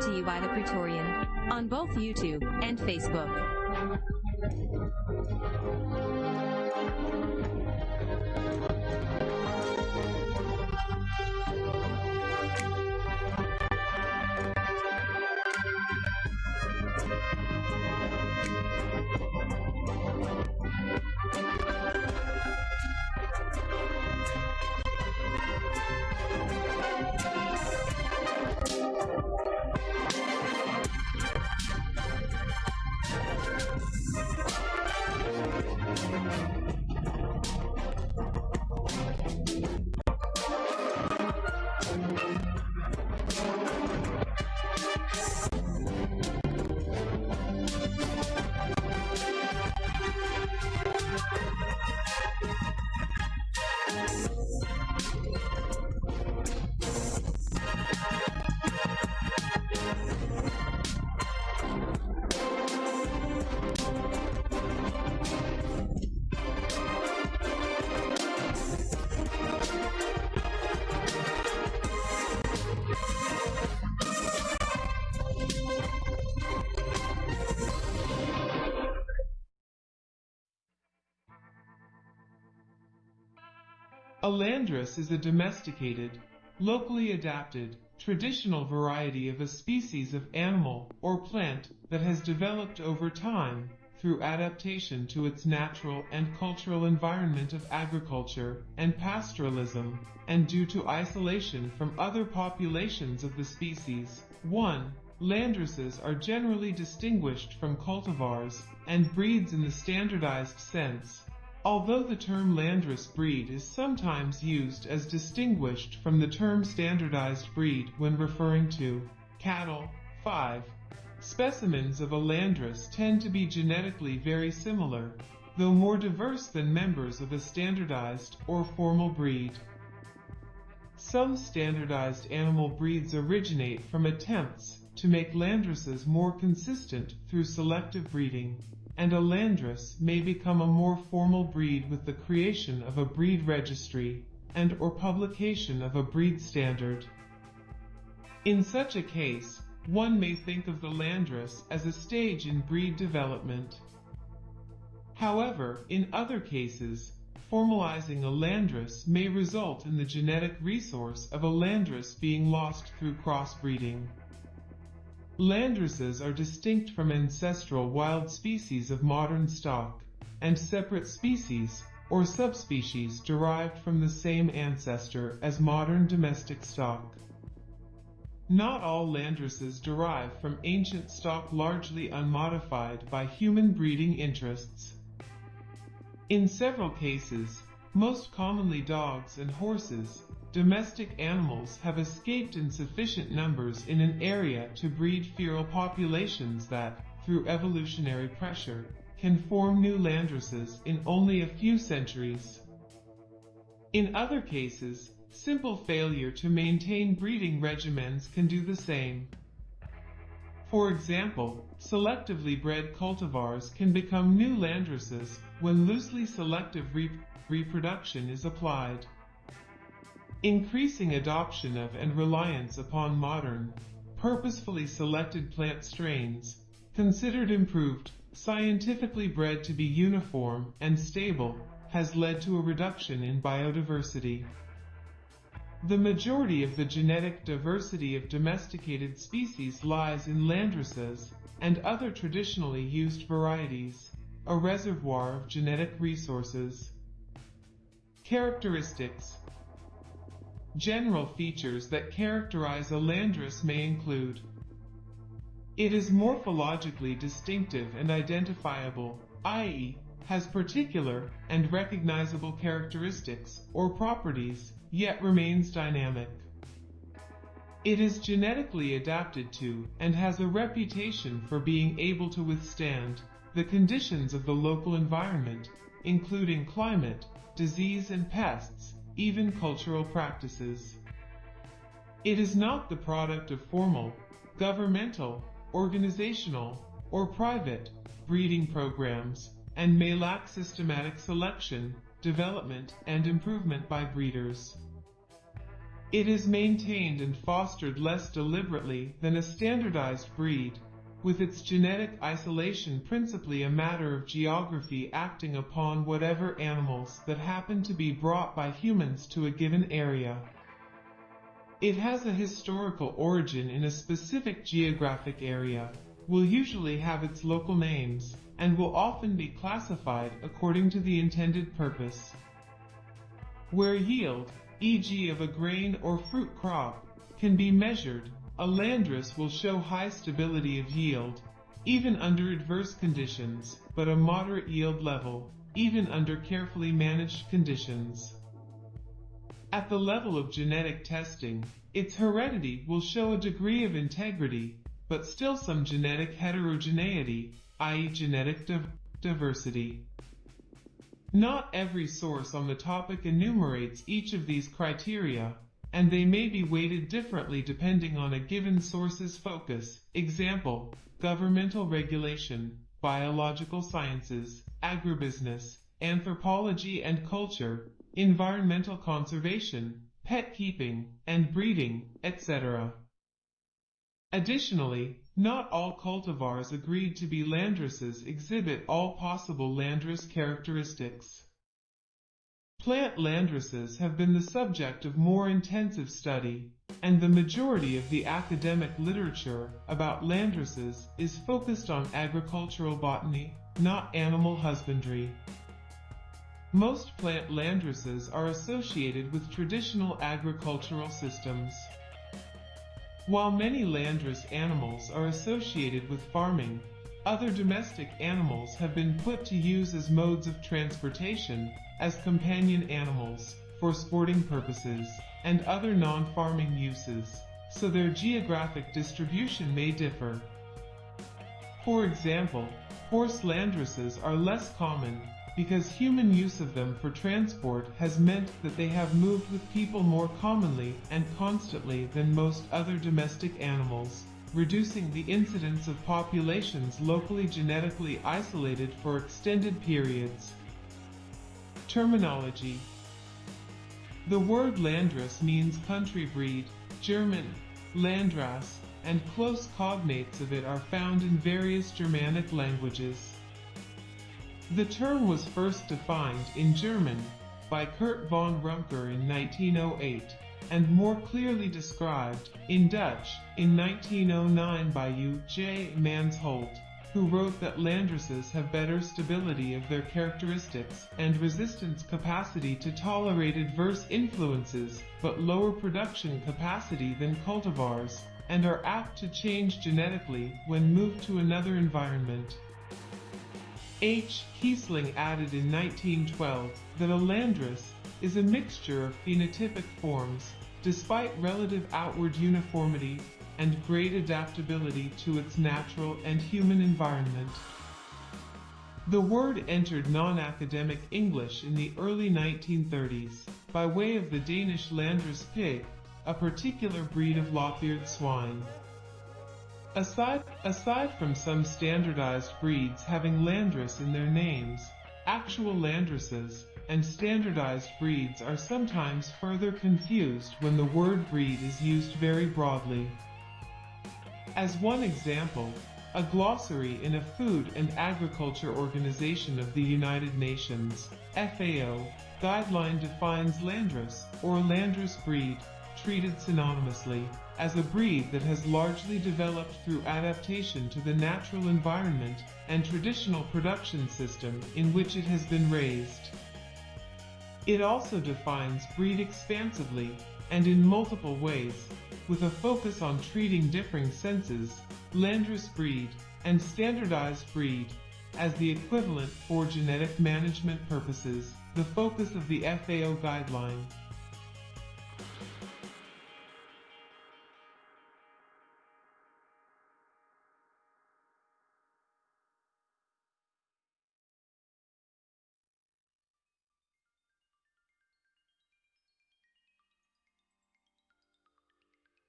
To you by the Praetorian on both YouTube and Facebook. A landrace is a domesticated, locally adapted, traditional variety of a species of animal or plant that has developed over time through adaptation to its natural and cultural environment of agriculture and pastoralism, and due to isolation from other populations of the species. 1. Landraces are generally distinguished from cultivars and breeds in the standardized sense. Although the term landrace breed is sometimes used as distinguished from the term standardized breed when referring to cattle, 5. Specimens of a landrace tend to be genetically very similar, though more diverse than members of a standardized or formal breed. Some standardized animal breeds originate from attempts to make landraces more consistent through selective breeding and a landrace may become a more formal breed with the creation of a breed registry and or publication of a breed standard. In such a case, one may think of the landrace as a stage in breed development. However, in other cases, formalizing a landrace may result in the genetic resource of a landrace being lost through crossbreeding. Landraces are distinct from ancestral wild species of modern stock, and separate species, or subspecies derived from the same ancestor as modern domestic stock. Not all landraces derive from ancient stock largely unmodified by human breeding interests. In several cases, most commonly dogs and horses, domestic animals have escaped in sufficient numbers in an area to breed feral populations that, through evolutionary pressure, can form new landraces in only a few centuries. In other cases, simple failure to maintain breeding regimens can do the same. For example, selectively bred cultivars can become new landraces when loosely selective re reproduction is applied. Increasing adoption of and reliance upon modern, purposefully selected plant strains, considered improved, scientifically bred to be uniform and stable, has led to a reduction in biodiversity. The majority of the genetic diversity of domesticated species lies in landraces and other traditionally used varieties, a reservoir of genetic resources. Characteristics General features that characterize a landrace may include It is morphologically distinctive and identifiable, i.e., has particular and recognizable characteristics or properties, yet remains dynamic. It is genetically adapted to and has a reputation for being able to withstand the conditions of the local environment, including climate, disease and pests, even cultural practices. It is not the product of formal, governmental, organizational, or private breeding programs, and may lack systematic selection, development, and improvement by breeders. It is maintained and fostered less deliberately than a standardized breed, with its genetic isolation principally a matter of geography acting upon whatever animals that happen to be brought by humans to a given area. It has a historical origin in a specific geographic area, will usually have its local names, and will often be classified according to the intended purpose. Where yield, e.g. of a grain or fruit crop, can be measured, a landrace will show high stability of yield, even under adverse conditions, but a moderate yield level, even under carefully managed conditions. At the level of genetic testing, its heredity will show a degree of integrity, but still some genetic heterogeneity, i.e. genetic div diversity. Not every source on the topic enumerates each of these criteria, and they may be weighted differently depending on a given source's focus. Example, governmental regulation, biological sciences, agribusiness, anthropology and culture, environmental conservation, pet keeping, and breeding, etc. Additionally, not all cultivars agreed to be landraces exhibit all possible landrace characteristics. Plant landraces have been the subject of more intensive study, and the majority of the academic literature about landraces is focused on agricultural botany, not animal husbandry. Most plant landraces are associated with traditional agricultural systems. While many landrace animals are associated with farming, other domestic animals have been put to use as modes of transportation, as companion animals, for sporting purposes, and other non-farming uses, so their geographic distribution may differ. For example, horse landraces are less common, because human use of them for transport has meant that they have moved with people more commonly and constantly than most other domestic animals, reducing the incidence of populations locally genetically isolated for extended periods. Terminology The word Landrace means country breed, German, Landrasse, and close cognates of it are found in various Germanic languages. The term was first defined in German by Kurt von Rumker in 1908 and more clearly described in Dutch in 1909 by U. J. Mansholt, who wrote that landraces have better stability of their characteristics and resistance capacity to tolerate adverse influences, but lower production capacity than cultivars, and are apt to change genetically when moved to another environment. H. Kiesling added in 1912 that a landrace is a mixture of phenotypic forms, despite relative outward uniformity and great adaptability to its natural and human environment. The word entered non-academic English in the early 1930s by way of the Danish Landrace pig, a particular breed of lop-eared swine. Aside, aside from some standardized breeds having landrace in their names, actual landraces and standardized breeds are sometimes further confused when the word breed is used very broadly. As one example, a glossary in a Food and Agriculture Organization of the United Nations, FAO, guideline defines landrace or landrace breed, treated synonymously, as a breed that has largely developed through adaptation to the natural environment and traditional production system in which it has been raised. It also defines breed expansively and in multiple ways, with a focus on treating differing senses, landrace breed, and standardized breed, as the equivalent for genetic management purposes, the focus of the FAO guideline.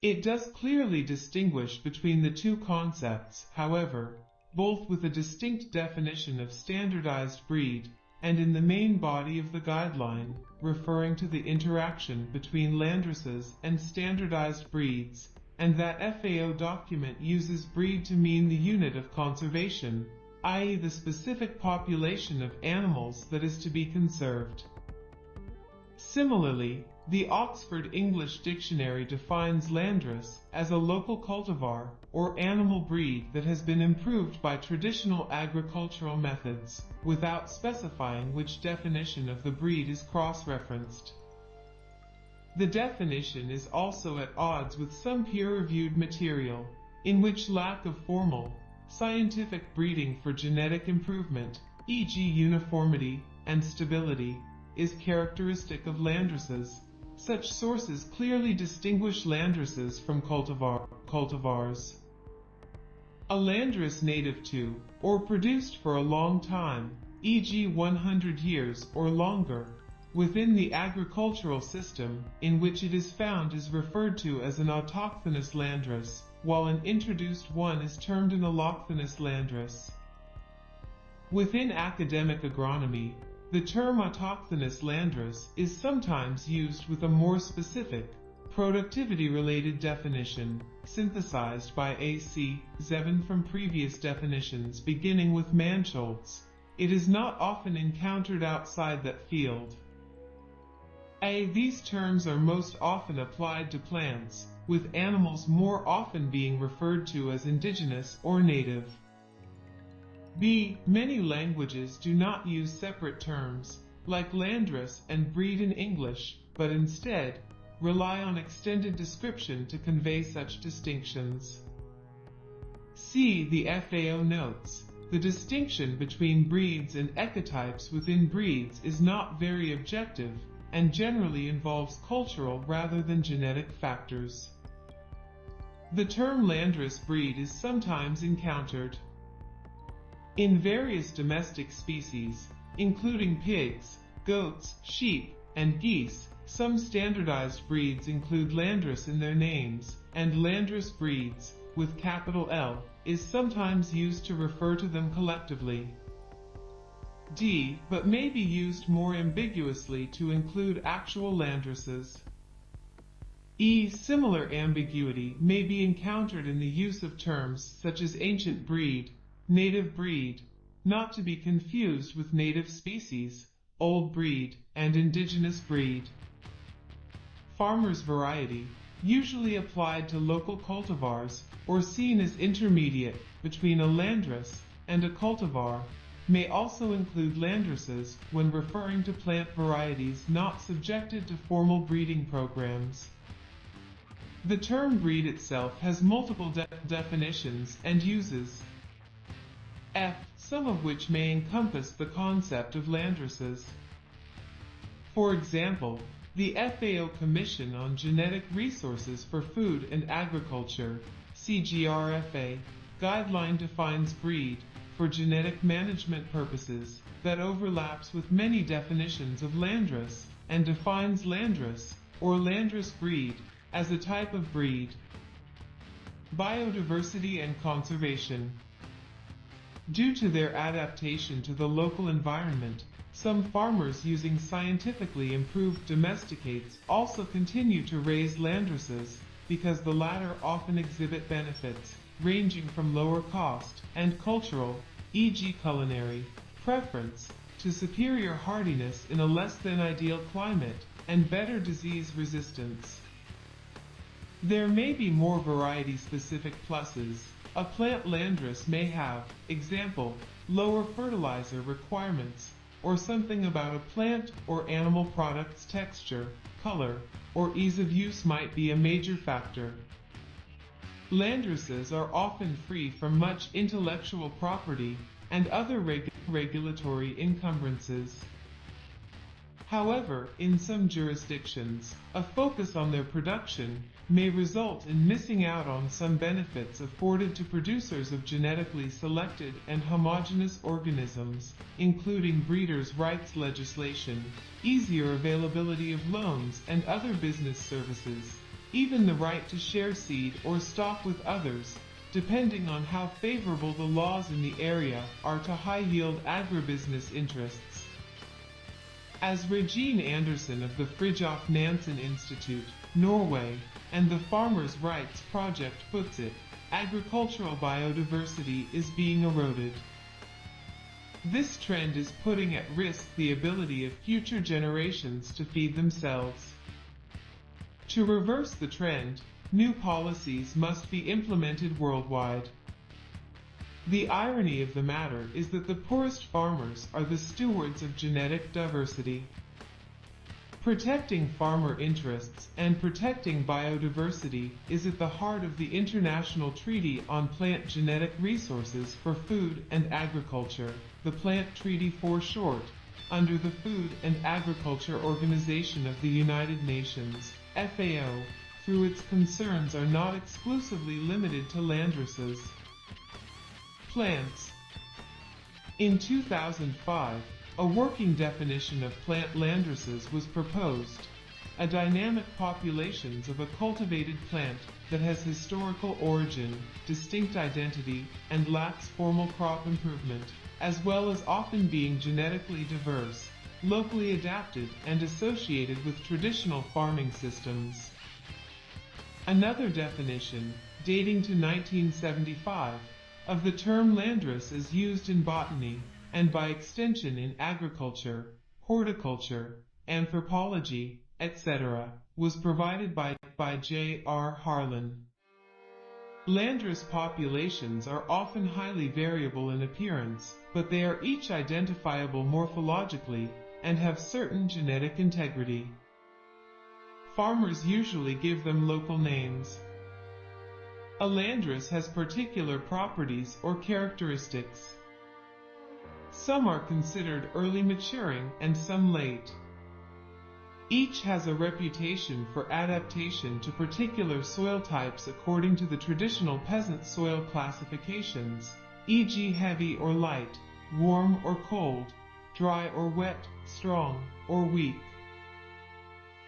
It does clearly distinguish between the two concepts, however, both with a distinct definition of standardized breed and in the main body of the guideline, referring to the interaction between landraces and standardized breeds, and that FAO document uses breed to mean the unit of conservation, i.e. the specific population of animals that is to be conserved. Similarly, the Oxford English Dictionary defines landrace as a local cultivar or animal breed that has been improved by traditional agricultural methods, without specifying which definition of the breed is cross-referenced. The definition is also at odds with some peer-reviewed material, in which lack of formal, scientific breeding for genetic improvement, e.g. uniformity and stability, is characteristic of landraces. Such sources clearly distinguish landraces from cultivar cultivars. A landrace native to, or produced for a long time, e.g. 100 years or longer, within the agricultural system in which it is found is referred to as an autochthonous landrace, while an introduced one is termed an allochthonous landrace. Within academic agronomy, the term autochthonous landrace is sometimes used with a more specific, productivity-related definition, synthesized by A.C. Zeven from previous definitions beginning with Mansholt. It is not often encountered outside that field. A. These terms are most often applied to plants, with animals more often being referred to as indigenous or native. B. Many languages do not use separate terms, like landrace and breed in English, but instead, rely on extended description to convey such distinctions. C. The FAO notes, the distinction between breeds and ecotypes within breeds is not very objective, and generally involves cultural rather than genetic factors. The term landrace breed is sometimes encountered in various domestic species, including pigs, goats, sheep, and geese, some standardized breeds include landrace in their names, and landrace breeds, with capital L, is sometimes used to refer to them collectively. D, but may be used more ambiguously to include actual landraces. E. Similar ambiguity may be encountered in the use of terms such as ancient breed, native breed, not to be confused with native species, old breed, and indigenous breed. Farmer's variety, usually applied to local cultivars or seen as intermediate between a landrace and a cultivar, may also include landraces when referring to plant varieties not subjected to formal breeding programs. The term breed itself has multiple de definitions and uses, F, some of which may encompass the concept of landraces. For example, the FAO Commission on Genetic Resources for Food and Agriculture, CGRFA, guideline defines breed, for genetic management purposes, that overlaps with many definitions of landrace, and defines landrace, or landrace breed, as a type of breed. Biodiversity and conservation. Due to their adaptation to the local environment, some farmers using scientifically improved domesticates also continue to raise landraces because the latter often exhibit benefits ranging from lower cost and cultural, e.g. culinary, preference, to superior hardiness in a less than ideal climate and better disease resistance. There may be more variety-specific pluses, a plant landrace may have, example, lower fertilizer requirements, or something about a plant or animal product's texture, color, or ease of use might be a major factor. Landraces are often free from much intellectual property and other reg regulatory encumbrances. However, in some jurisdictions, a focus on their production may result in missing out on some benefits afforded to producers of genetically selected and homogeneous organisms, including breeders' rights legislation, easier availability of loans and other business services, even the right to share seed or stock with others, depending on how favorable the laws in the area are to high-yield agribusiness interests. As Regine Andersen of the Fridtjof Nansen Institute, Norway, and the Farmers' Rights Project puts it, agricultural biodiversity is being eroded. This trend is putting at risk the ability of future generations to feed themselves. To reverse the trend, new policies must be implemented worldwide. The irony of the matter is that the poorest farmers are the stewards of genetic diversity. Protecting farmer interests and protecting biodiversity is at the heart of the International Treaty on Plant Genetic Resources for Food and Agriculture, the Plant Treaty for short, under the Food and Agriculture Organization of the United Nations, FAO, through its concerns are not exclusively limited to landraces. Plants In 2005, a working definition of plant landraces was proposed, a dynamic populations of a cultivated plant that has historical origin, distinct identity, and lacks formal crop improvement, as well as often being genetically diverse, locally adapted, and associated with traditional farming systems. Another definition, dating to 1975, of the term landrace is used in botany, and by extension in agriculture, horticulture, anthropology, etc., was provided by, by J. R. Harlan. Landrace populations are often highly variable in appearance, but they are each identifiable morphologically and have certain genetic integrity. Farmers usually give them local names. A landrace has particular properties or characteristics. Some are considered early maturing and some late. Each has a reputation for adaptation to particular soil types according to the traditional peasant soil classifications, e.g. heavy or light, warm or cold, dry or wet, strong or weak.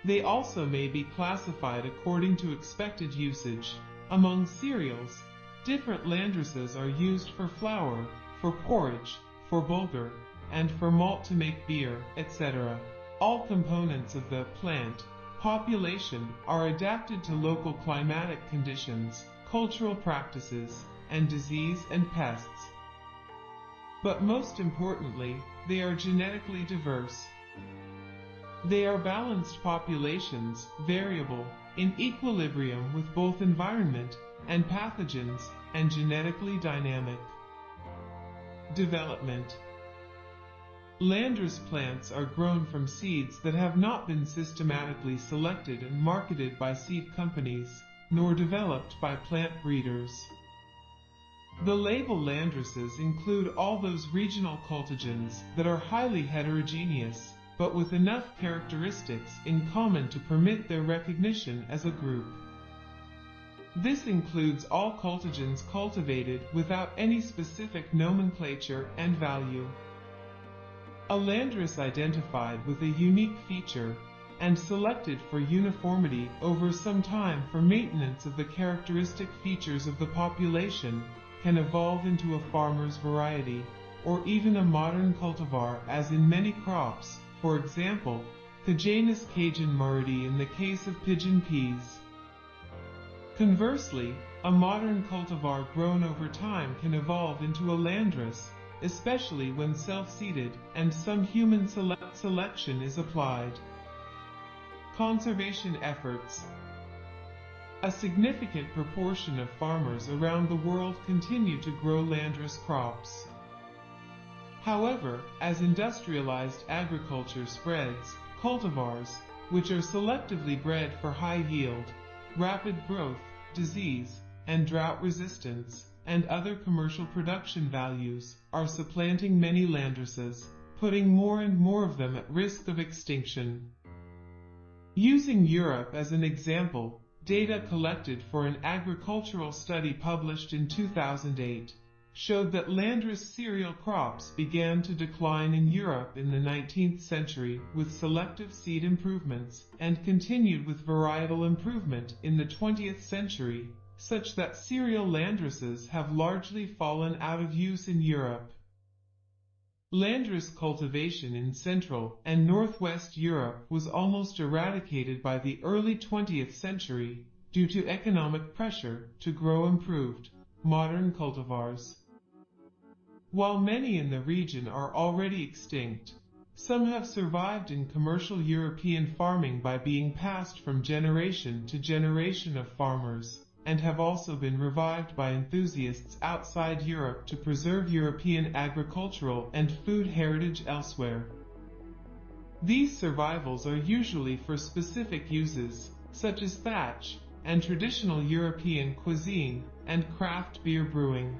They also may be classified according to expected usage. Among cereals, different landraces are used for flour, for porridge, for bulgur, and for malt to make beer, etc. All components of the plant population are adapted to local climatic conditions, cultural practices, and disease and pests. But most importantly, they are genetically diverse. They are balanced populations, variable, in equilibrium with both environment and pathogens, and genetically dynamic. Development Landrace plants are grown from seeds that have not been systematically selected and marketed by seed companies, nor developed by plant breeders. The label landraces include all those regional cultigens that are highly heterogeneous, but with enough characteristics in common to permit their recognition as a group. This includes all cultigens cultivated without any specific nomenclature and value. A landrace identified with a unique feature and selected for uniformity over some time for maintenance of the characteristic features of the population can evolve into a farmer's variety, or even a modern cultivar as in many crops, for example, the Janus Cajun Muridi in the case of pigeon peas. Conversely, a modern cultivar grown over time can evolve into a landrace, especially when self-seeded and some human sele selection is applied. Conservation efforts A significant proportion of farmers around the world continue to grow landrace crops. However, as industrialized agriculture spreads, cultivars, which are selectively bred for high yield, rapid growth, disease, and drought resistance, and other commercial production values, are supplanting many landraces, putting more and more of them at risk of extinction. Using Europe as an example, data collected for an agricultural study published in 2008 showed that landrace cereal crops began to decline in Europe in the 19th century with selective seed improvements and continued with varietal improvement in the 20th century, such that cereal landraces have largely fallen out of use in Europe. Landrace cultivation in Central and Northwest Europe was almost eradicated by the early 20th century due to economic pressure to grow improved, modern cultivars. While many in the region are already extinct, some have survived in commercial European farming by being passed from generation to generation of farmers, and have also been revived by enthusiasts outside Europe to preserve European agricultural and food heritage elsewhere. These survivals are usually for specific uses, such as thatch, and traditional European cuisine, and craft beer brewing.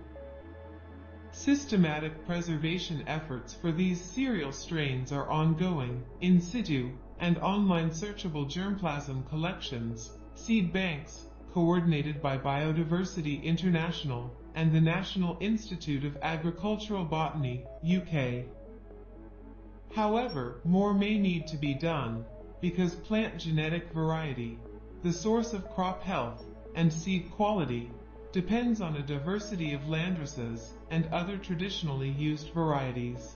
Systematic preservation efforts for these cereal strains are ongoing, in situ, and online searchable germplasm collections, seed banks, coordinated by Bioversity International and the National Institute of Agricultural Botany, UK. However, more may need to be done, because plant genetic variety, the source of crop health, and seed quality, depends on a diversity of landraces and other traditionally used varieties.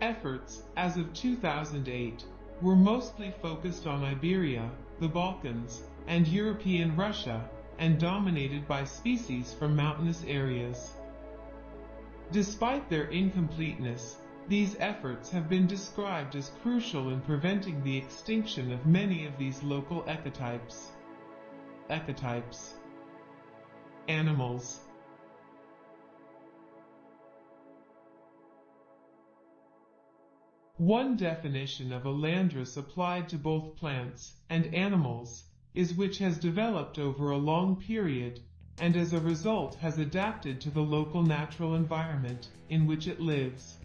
Efforts, as of 2008, were mostly focused on Iberia, the Balkans, and European Russia, and dominated by species from mountainous areas. Despite their incompleteness, these efforts have been described as crucial in preventing the extinction of many of these local ecotypes. Ecotypes Animals One definition of a landrace applied to both plants and animals is which has developed over a long period and as a result has adapted to the local natural environment in which it lives.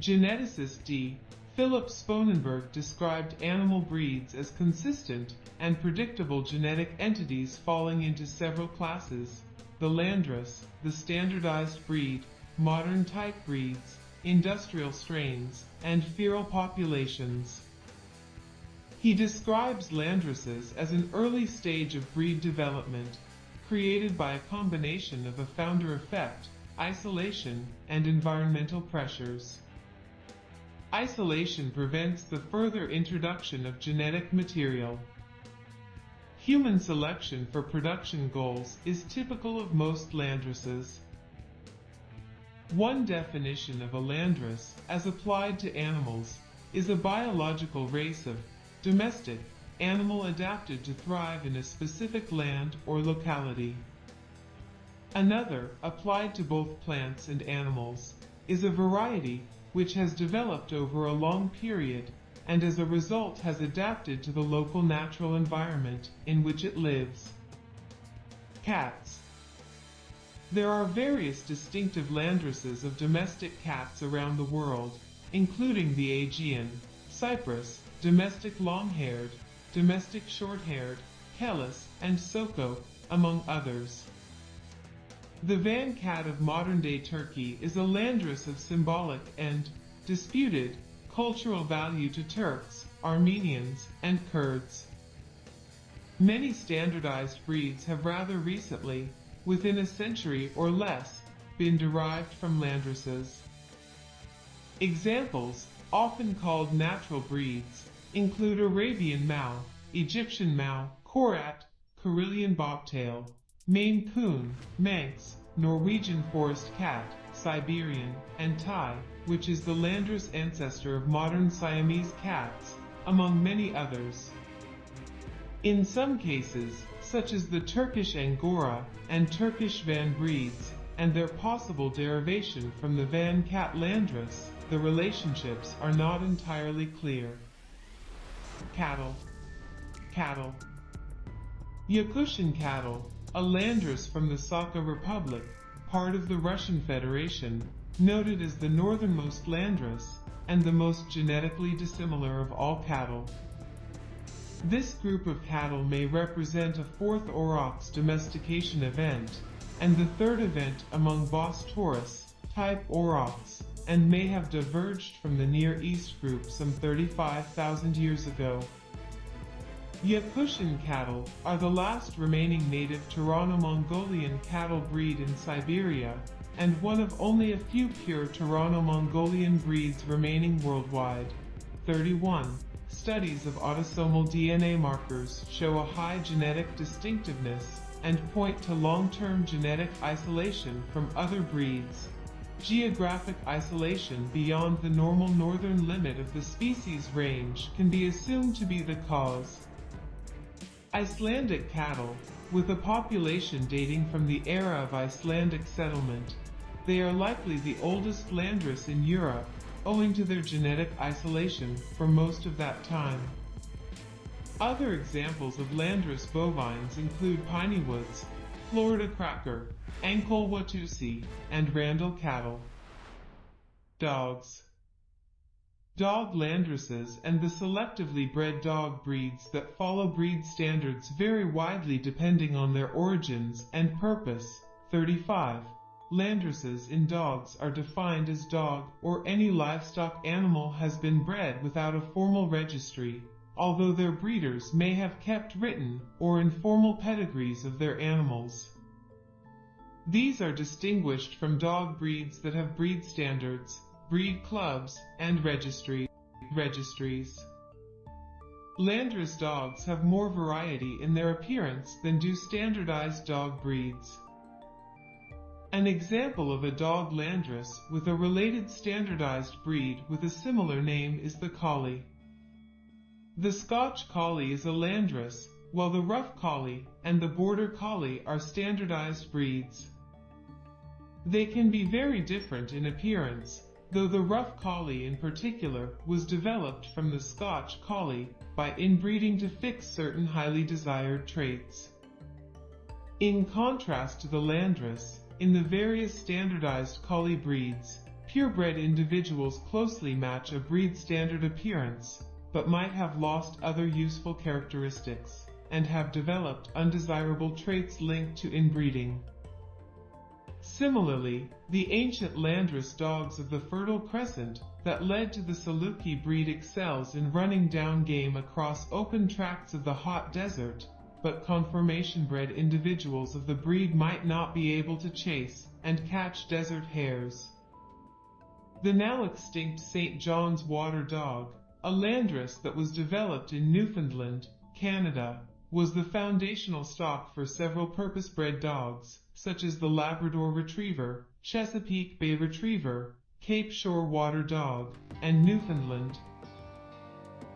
Geneticist D. Philip Sponenberg described animal breeds as consistent and predictable genetic entities falling into several classes, the landrace, the standardized breed, modern type breeds, industrial strains, and feral populations. He describes landraces as an early stage of breed development, created by a combination of a founder effect, isolation, and environmental pressures. Isolation prevents the further introduction of genetic material. Human selection for production goals is typical of most landraces. One definition of a landrace, as applied to animals, is a biological race of domestic animal adapted to thrive in a specific land or locality. Another, applied to both plants and animals, is a variety which has developed over a long period and as a result has adapted to the local natural environment in which it lives. Cats there are various distinctive landraces of domestic cats around the world, including the Aegean, Cyprus, domestic long-haired, domestic short-haired, Kellas, and Soko, among others. The Van cat of modern-day Turkey is a landrace of symbolic and disputed cultural value to Turks, Armenians, and Kurds. Many standardized breeds have rather recently within a century or less, been derived from landraces. Examples, often called natural breeds, include Arabian Mau, Egyptian Mau, Korat, Karelian Bobtail, Maine Coon, Manx, Norwegian Forest Cat, Siberian, and Thai, which is the landrace ancestor of modern Siamese cats, among many others. In some cases, such as the Turkish Angora and Turkish Van breeds, and their possible derivation from the Van cat landrace, the relationships are not entirely clear. Cattle Cattle Yakutian cattle, a landrace from the Sakha Republic, part of the Russian Federation, noted as the northernmost landrace, and the most genetically dissimilar of all cattle. This group of cattle may represent a fourth aurochs domestication event, and the third event among Bos taurus type aurochs, and may have diverged from the Near East group some 35,000 years ago. Yakutian cattle are the last remaining native Turano-Mongolian cattle breed in Siberia, and one of only a few pure Turano-Mongolian breeds remaining worldwide. 31. Studies of autosomal DNA markers show a high genetic distinctiveness and point to long-term genetic isolation from other breeds. Geographic isolation beyond the normal northern limit of the species range can be assumed to be the cause. Icelandic cattle, with a population dating from the era of Icelandic settlement, they are likely the oldest landrace in Europe, owing to their genetic isolation for most of that time. Other examples of landrace bovines include piney woods, Florida cracker, Ankole Watusi, and Randall cattle. Dogs Dog landraces and the selectively bred dog breeds that follow breed standards vary widely depending on their origins and purpose. 35. Landraces in dogs are defined as dog or any livestock animal has been bred without a formal registry, although their breeders may have kept written or informal pedigrees of their animals. These are distinguished from dog breeds that have breed standards, breed clubs, and registry, registries. Landrace dogs have more variety in their appearance than do standardized dog breeds. An example of a dog landrace with a related standardized breed with a similar name is the Collie. The Scotch Collie is a landrace, while the Rough Collie and the Border Collie are standardized breeds. They can be very different in appearance, though the Rough Collie in particular was developed from the Scotch Collie by inbreeding to fix certain highly desired traits. In contrast to the landrace, in the various standardized collie breeds, purebred individuals closely match a breed standard appearance, but might have lost other useful characteristics, and have developed undesirable traits linked to inbreeding. Similarly, the ancient landrace dogs of the Fertile Crescent that led to the Saluki breed excels in running down game across open tracts of the hot desert, but conformation bred individuals of the breed might not be able to chase and catch desert hares. The now extinct St. John's Water Dog, a landrace that was developed in Newfoundland, Canada, was the foundational stock for several purpose-bred dogs, such as the Labrador Retriever, Chesapeake Bay Retriever, Cape Shore Water Dog, and Newfoundland.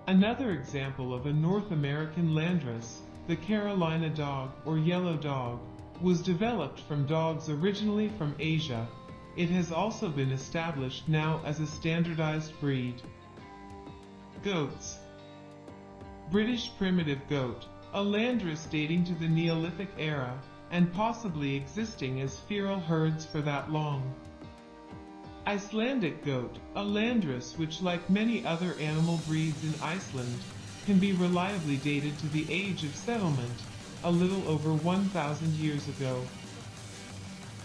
Another example of a North American landrace the Carolina dog or yellow dog was developed from dogs originally from Asia. It has also been established now as a standardized breed. Goats British primitive goat, a landrace dating to the Neolithic era, and possibly existing as feral herds for that long. Icelandic goat, a landrace which like many other animal breeds in Iceland, can be reliably dated to the age of settlement, a little over 1,000 years ago.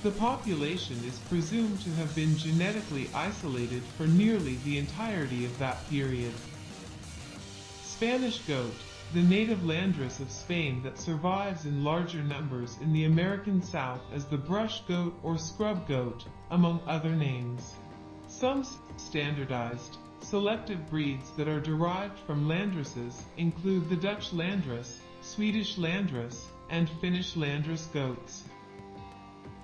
The population is presumed to have been genetically isolated for nearly the entirety of that period. Spanish goat, the native landrace of Spain that survives in larger numbers in the American South as the brush goat or scrub goat, among other names. Some standardized, Selective breeds that are derived from landraces include the Dutch landrace, Swedish landrace, and Finnish landrace goats.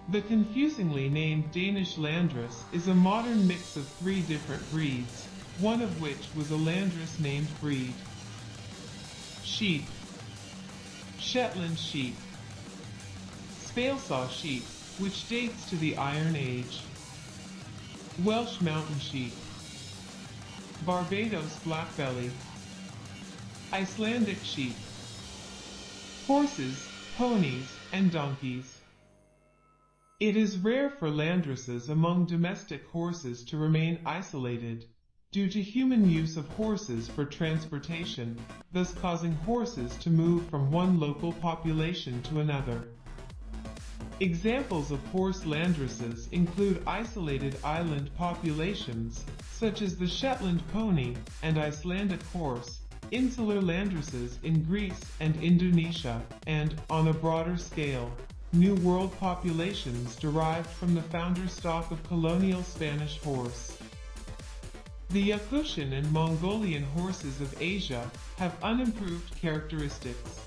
The confusingly named Danish landrace is a modern mix of three different breeds, one of which was a landrace named breed. Sheep Shetland sheep Spælsau sheep, which dates to the Iron Age. Welsh mountain sheep Barbados blackbelly, Icelandic sheep, horses, ponies, and donkeys. It is rare for landraces among domestic horses to remain isolated, due to human use of horses for transportation, thus causing horses to move from one local population to another. Examples of horse landraces include isolated island populations, such as the Shetland pony and Icelandic horse, insular landraces in Greece and Indonesia, and, on a broader scale, New World populations derived from the founder stock of colonial Spanish horse. The Yakutian and Mongolian horses of Asia have unimproved characteristics.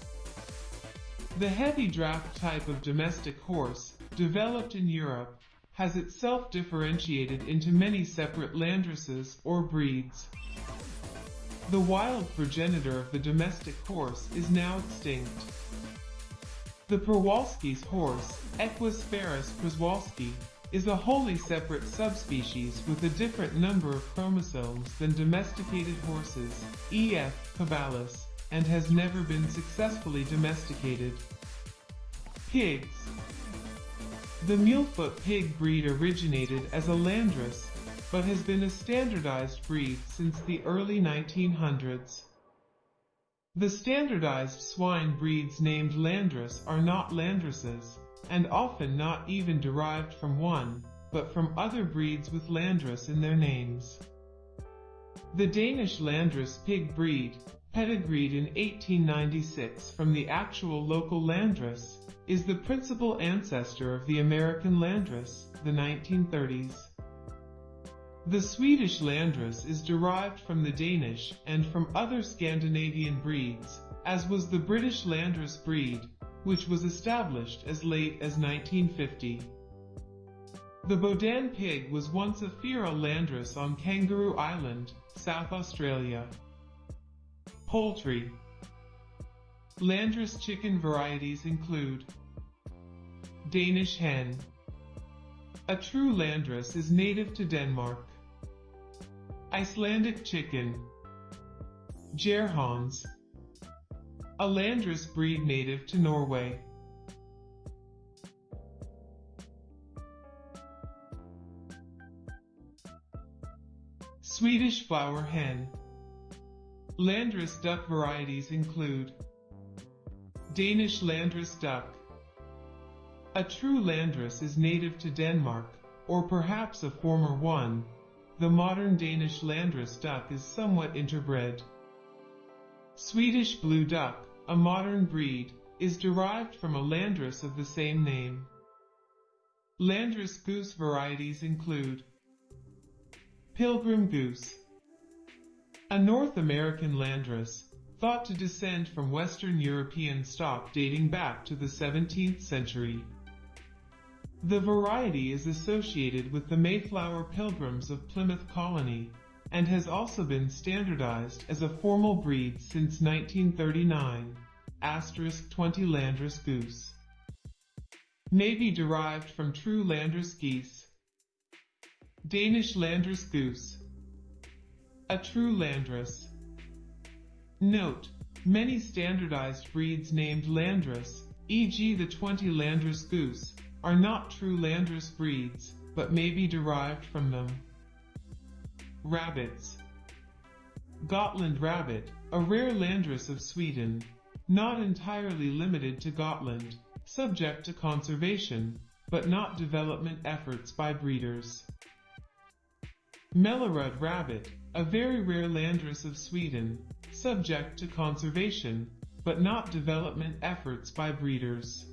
The heavy draft type of domestic horse, developed in Europe, has itself differentiated into many separate landraces or breeds. The wild progenitor of the domestic horse is now extinct. The Przewalski's horse, Equus ferus przewalski, is a wholly separate subspecies with a different number of chromosomes than domesticated horses, E.F. caballus, and has never been successfully domesticated. Pigs The Mulefoot pig breed originated as a landrace, but has been a standardized breed since the early 1900s. The standardized swine breeds named Landrace are not Landraces, and often not even derived from one, but from other breeds with Landrace in their names. The Danish Landrace pig breed, pedigreed in 1896 from the actual local Landrace, is the principal ancestor of the American Landrace, the 1930s. The Swedish Landrace is derived from the Danish and from other Scandinavian breeds, as was the British Landrace breed, which was established as late as 1950. The Bodan pig was once a feral landrace on Kangaroo Island, South Australia. Poultry Landrace chicken varieties include Danish hen A true landrace is native to Denmark. Icelandic chicken. Jærhøns. A landrace breed native to Norway. Swedish flower hen. Landrace duck varieties include Danish landrace duck. A true landrace is native to Denmark, or perhaps a former one, the modern Danish Landrace duck is somewhat interbred. Swedish blue duck, a modern breed, is derived from a landrace of the same name. Landrace goose varieties include Pilgrim goose, a North American landrace, thought to descend from Western European stock dating back to the 17th century. The variety is associated with the Mayflower Pilgrims of Plymouth Colony, and has also been standardized as a formal breed since 1939, asterisk Twente Landrace goose. May be derived from true Landrace geese. Danish Landrace goose. A true Landrace. Note, many standardized breeds named Landrace, e.g. the Twente Landrace goose, are not true landrace breeds, but may be derived from them. Rabbits Gotland rabbit, a rare landrace of Sweden, not entirely limited to Gotland, subject to conservation, but not development efforts by breeders. Mellerud rabbit, a very rare landrace of Sweden, subject to conservation, but not development efforts by breeders.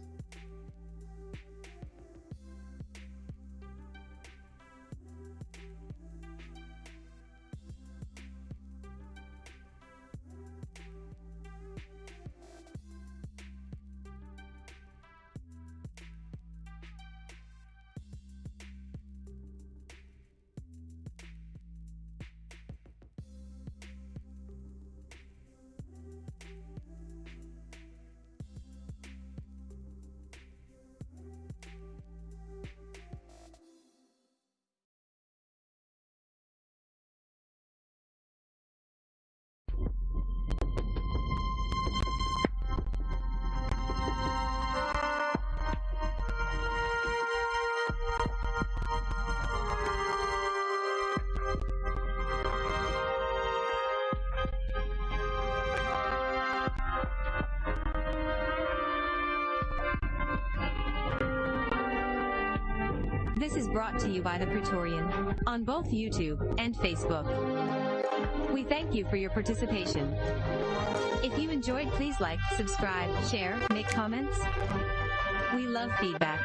This is brought to you by The Praetorian on both YouTube and Facebook. We thank you for your participation. If you enjoyed, please like, subscribe, share, make comments. We love feedback.